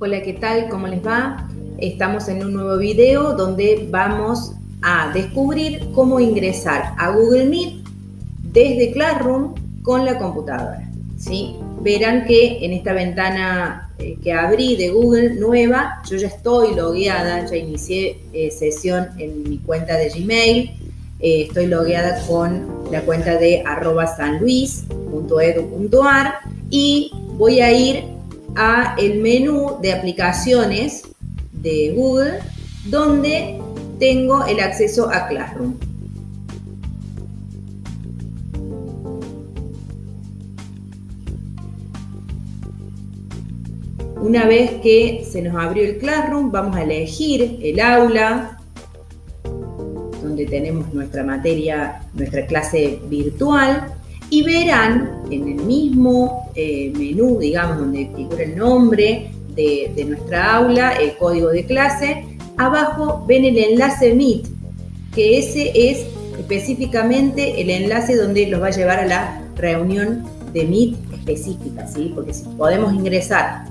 Hola, ¿qué tal? ¿Cómo les va? Estamos en un nuevo video donde vamos a descubrir cómo ingresar a Google Meet desde Classroom con la computadora. ¿sí? Verán que en esta ventana eh, que abrí de Google nueva, yo ya estoy logueada, ya inicié eh, sesión en mi cuenta de Gmail, eh, estoy logueada con la cuenta de arroba sanluis.edu.ar y voy a ir a el menú de aplicaciones de Google donde tengo el acceso a Classroom. Una vez que se nos abrió el Classroom, vamos a elegir el aula, donde tenemos nuestra materia, nuestra clase virtual, y verán en el mismo eh, menú, digamos, donde figura el nombre de, nuestra aula, el código de clase, abajo ven el enlace Meet, que ese es específicamente el enlace donde los va a llevar a la reunión de Meet específica, ¿sí? Porque si podemos ingresar,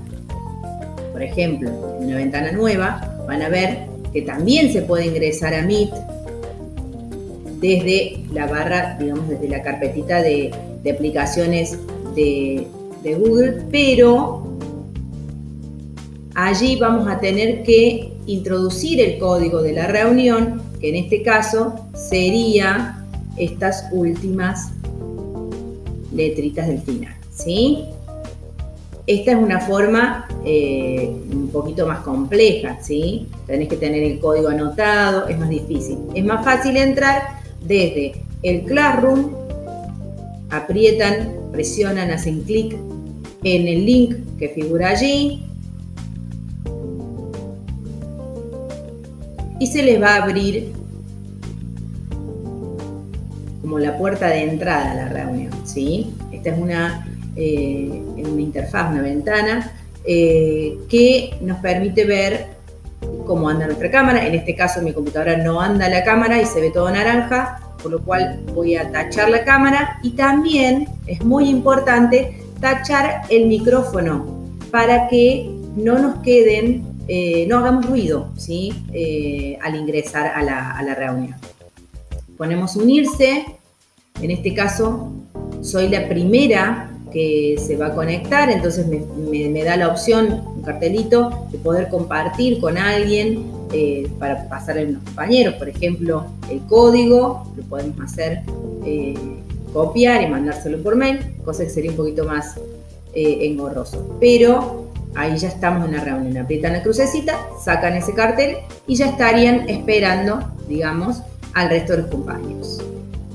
por ejemplo, en una ventana nueva, van a ver que también se puede ingresar a Meet desde la barra, digamos, desde la carpetita de, aplicaciones de, Google, pero allí vamos a tener que introducir el código de la reunión, que en este caso sería estas últimas letritas del final, ¿sí? Esta es una forma eh, un poquito más compleja, ¿sí? Tenés que tener el código anotado, es más difícil. Es más fácil entrar desde el Classroom, aprietan, presionan, hacen clic en el link que figura allí y se les va a abrir como la puerta de entrada a la reunión. ¿sí? Esta es una, eh, una interfaz, una ventana eh, que nos permite ver cómo anda nuestra cámara. En este caso mi computadora no anda la cámara y se ve todo naranja, por lo cual voy a tachar la cámara y también es muy importante tachar el micrófono para que no nos queden, eh, no hagamos ruido ¿sí? Eh, al ingresar a la, a la reunión. Ponemos unirse, en este caso soy la primera que se va a conectar, entonces me, da la opción, un cartelito, de poder compartir con alguien eh, para pasar a unos compañeros, por ejemplo, el código, lo podemos hacer eh, copiar y mandárselo por mail, cosa que sería un poquito más eh, engorroso. Pero ahí ya estamos en la reunión, aprietan la crucecita, sacan ese cartel y ya estarían esperando, digamos, al resto de los compañeros.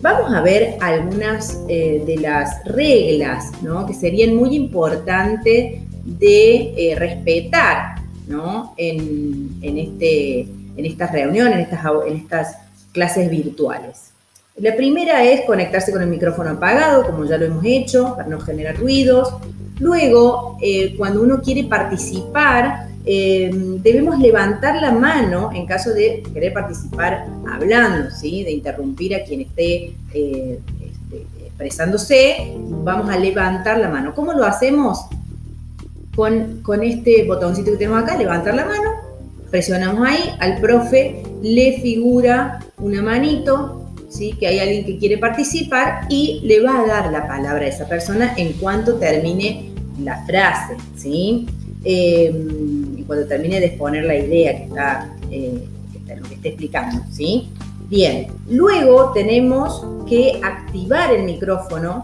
Vamos a ver algunas eh, de las reglas que serían muy importantes de eh, respetar en, este, en estas reuniones, en estas, en estas clases virtuales. La primera es conectarse con el micrófono apagado, como ya lo hemos hecho, para no generar ruidos. Luego, eh, cuando uno quiere participar, eh, debemos levantar la mano en caso de querer participar hablando, ¿sí? de interrumpir a quien esté eh, este, expresándose, vamos a levantar la mano. ¿Cómo lo hacemos? Con, con este botoncito que tenemos acá, levantar la mano, presionamos ahí, al profe le figura una manito, ¿sí? que hay alguien que quiere participar y le va a dar la palabra a esa persona en cuanto termine la frase. ¿sí? Eh, cuando termine de exponer la idea que está, eh, lo que esté explicando, ¿sí? Bien, luego tenemos que activar el micrófono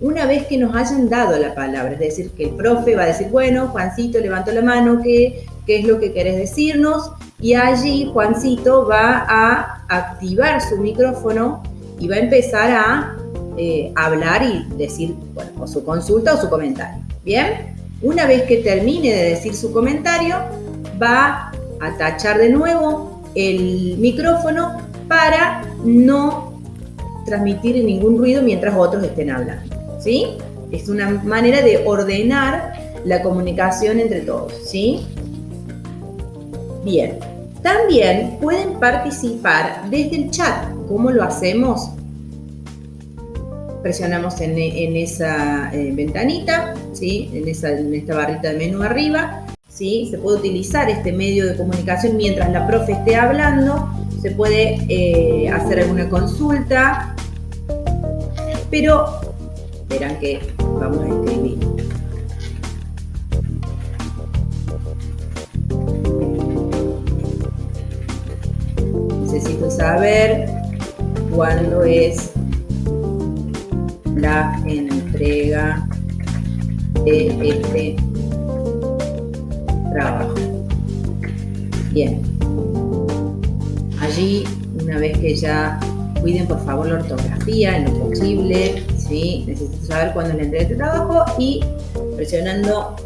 una vez que nos hayan dado la palabra, es decir, que el profe va a decir, bueno, Juancito, levanto la mano, ¿qué, qué es lo que querés decirnos? Y allí Juancito va a activar su micrófono y va a empezar a eh, hablar y decir, bueno, o su consulta o su comentario. ¿Bien? Una vez que termine de decir su comentario, va a tachar de nuevo el micrófono para no transmitir ningún ruido mientras otros estén hablando. ¿Sí? Es una manera de ordenar la comunicación entre todos. ¿Sí? Bien. También pueden participar desde el chat. ¿Cómo lo hacemos? presionamos en, esa eh, ventanita, ¿sí? en, esta barrita de menú arriba, ¿sí? Se puede utilizar este medio de comunicación mientras la profe esté hablando, se puede eh, hacer alguna consulta, pero verán que vamos a escribir. Necesito saber cuándo es la entrega de este trabajo. Bien. Allí, una vez que ya cuiden por favor la ortografía en lo posible, ¿sí? necesito saber cuándo es la entrega de trabajo y presionando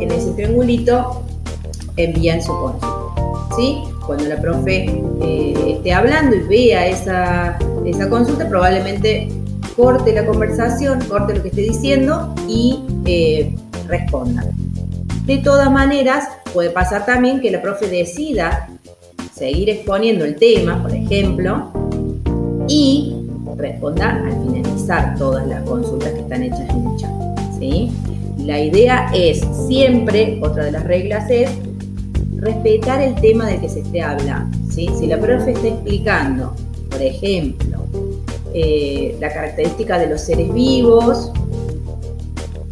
en ese triangulito envían su consulta. ¿sí? Cuando la profe eh, esté hablando y vea esa, esa consulta, probablemente corte la conversación, corte lo que esté diciendo y eh, responda. De todas maneras, puede pasar también que la profe decida seguir exponiendo el tema, por ejemplo, y responda al finalizar todas las consultas que están hechas en el chat. ¿sí? La idea es siempre, otra de las reglas es respetar el tema del que se esté hablando. ¿sí? Si la profe está explicando, por ejemplo, eh, la característica de los seres vivos,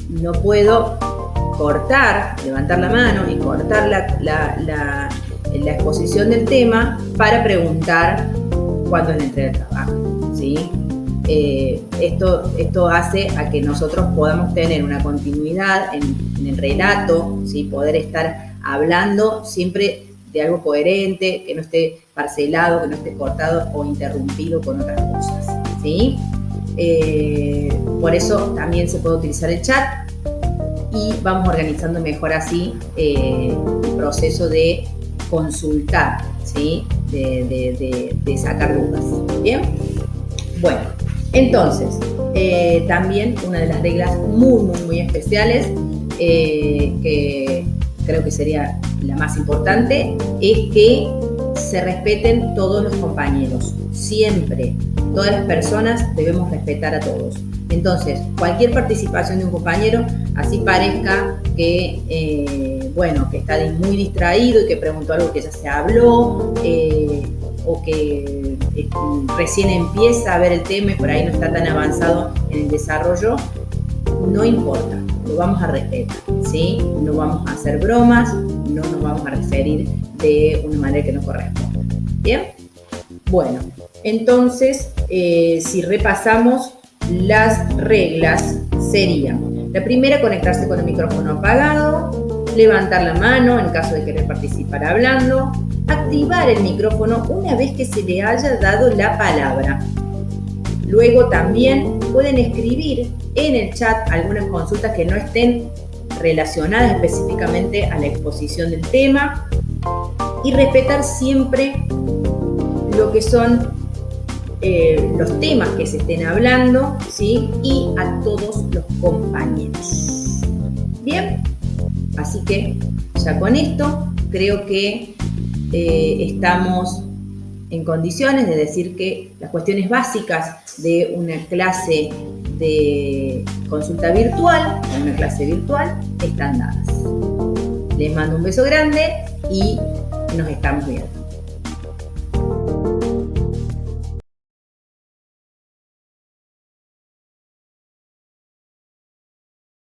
no puedo cortar, levantar la mano y cortar la, exposición del tema para preguntar cuándo es la entrega de trabajo. ¿sí? Eh, esto, esto hace a que nosotros podamos tener una continuidad en, el relato, ¿sí? poder estar hablando siempre de algo coherente, que no esté parcelado, que no esté cortado o interrumpido con otras cosas. ¿Sí? Eh, por eso también se puede utilizar el chat y vamos organizando mejor así eh, el proceso de consultar, ¿sí? de, sacar dudas. ¿Bien? Bueno, entonces, eh, también una de las reglas muy, muy, muy especiales que creo que sería la más importante es que se respeten todos los compañeros, siempre. Todas las personas debemos respetar a todos. Entonces, cualquier participación de un compañero, así parezca que, eh, bueno, que está muy distraído y que preguntó algo que ya se habló, eh, o que eh, recién empieza a ver el tema y por ahí no está tan avanzado en el desarrollo, no importa, lo vamos a respetar, ¿sí? No vamos a hacer bromas, no nos vamos a referir de una manera que no corresponde. ¿Bien? Bueno, entonces, si repasamos las reglas serían, la primera, conectarse con el micrófono apagado, levantar la mano en caso de querer participar hablando, activar el micrófono una vez que se le haya dado la palabra. Luego también pueden escribir en el chat algunas consultas que no estén relacionadas específicamente a la exposición del tema y respetar siempre lo que son eh, los temas que se estén hablando, ¿sí? Y a todos los compañeros. Bien, así que ya con esto creo que eh, estamos en condiciones de decir que las cuestiones básicas de una clase de consulta virtual, una clase virtual, están dadas. Les mando un beso grande y nos estamos viendo.